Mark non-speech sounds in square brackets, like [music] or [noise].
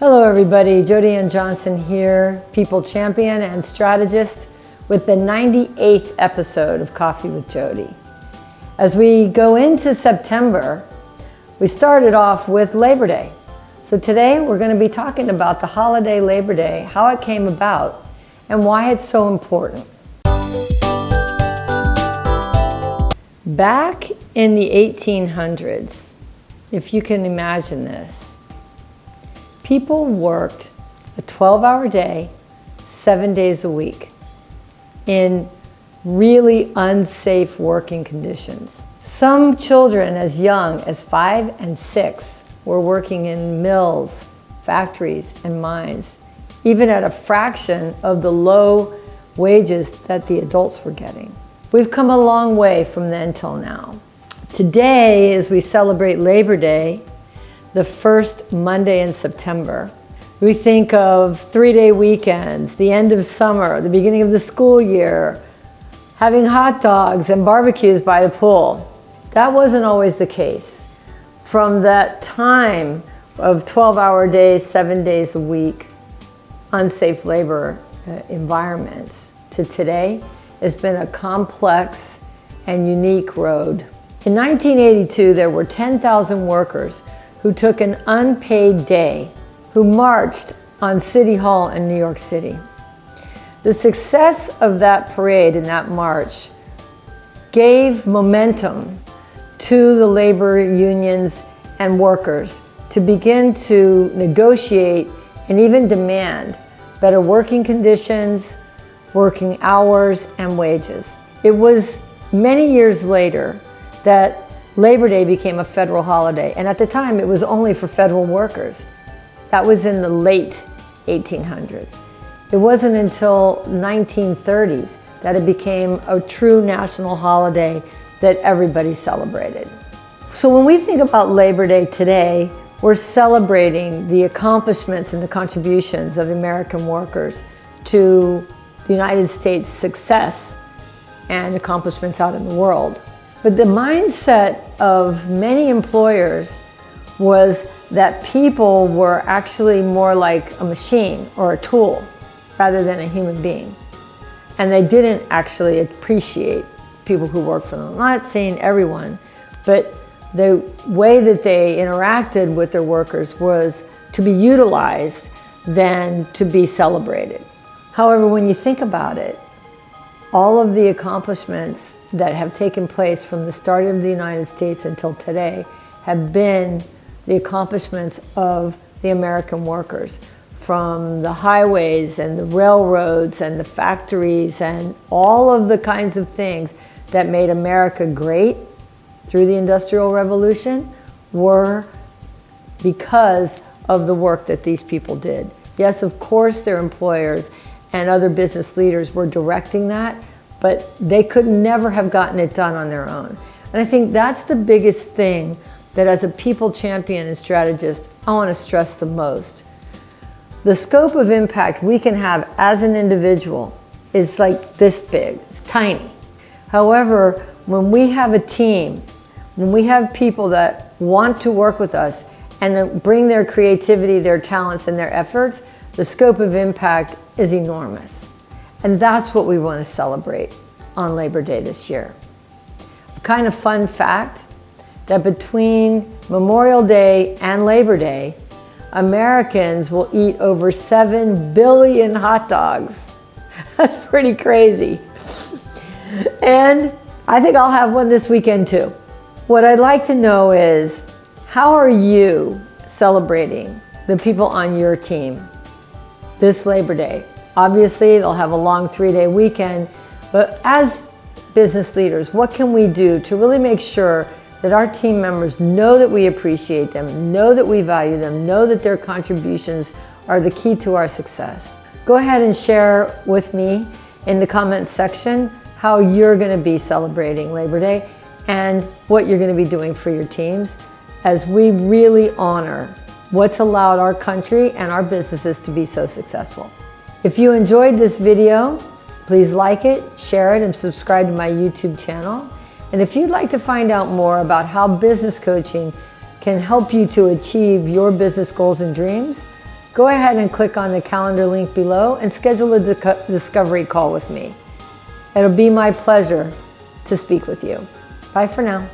Hello everybody, Jody Ann Johnson here, people champion and strategist with the 98th episode of Coffee with Jody. As we go into September, we started off with Labor Day. So today we're going to be talking about the holiday Labor Day, how it came about, and why it's so important. Back in the 1800s, if you can imagine this, People worked a 12-hour day, seven days a week in really unsafe working conditions. Some children as young as five and six were working in mills, factories, and mines, even at a fraction of the low wages that the adults were getting. We've come a long way from then till now. Today, as we celebrate Labor Day, the first Monday in September. We think of three-day weekends, the end of summer, the beginning of the school year, having hot dogs and barbecues by the pool. That wasn't always the case. From that time of 12-hour days, seven days a week, unsafe labor uh, environments to today it's been a complex and unique road. In 1982, there were 10,000 workers who took an unpaid day, who marched on City Hall in New York City. The success of that parade and that march gave momentum to the labor unions and workers to begin to negotiate and even demand better working conditions, working hours, and wages. It was many years later that Labor Day became a federal holiday, and at the time it was only for federal workers. That was in the late 1800s. It wasn't until 1930s that it became a true national holiday that everybody celebrated. So when we think about Labor Day today, we're celebrating the accomplishments and the contributions of American workers to the United States' success and accomplishments out in the world. But the mindset of many employers was that people were actually more like a machine or a tool rather than a human being. And they didn't actually appreciate people who worked for them. I'm not saying everyone, but the way that they interacted with their workers was to be utilized than to be celebrated. However, when you think about it, all of the accomplishments that have taken place from the start of the United States until today have been the accomplishments of the American workers from the highways and the railroads and the factories and all of the kinds of things that made America great through the Industrial Revolution were because of the work that these people did. Yes, of course, their employers and other business leaders were directing that, but they could never have gotten it done on their own. And I think that's the biggest thing that as a people champion and strategist, I want to stress the most. The scope of impact we can have as an individual is like this big, it's tiny. However, when we have a team, when we have people that want to work with us and bring their creativity, their talents, and their efforts, the scope of impact is enormous. And that's what we want to celebrate on Labor Day this year. A kind of fun fact that between Memorial Day and Labor Day, Americans will eat over 7 billion hot dogs. [laughs] That's pretty crazy. And I think I'll have one this weekend too. What I'd like to know is, how are you celebrating the people on your team this Labor Day? Obviously, they'll have a long three-day weekend, but as business leaders, what can we do to really make sure that our team members know that we appreciate them, know that we value them, know that their contributions are the key to our success. Go ahead and share with me in the comments section how you're going to be celebrating Labor Day and what you're going to be doing for your teams as we really honor what's allowed our country and our businesses to be so successful. If you enjoyed this video, please like it, share it, and subscribe to my YouTube channel. And if you'd like to find out more about how business coaching can help you to achieve your business goals and dreams, go ahead and click on the calendar link below and schedule a discovery call with me. It'll be my pleasure to speak with you. Bye for now.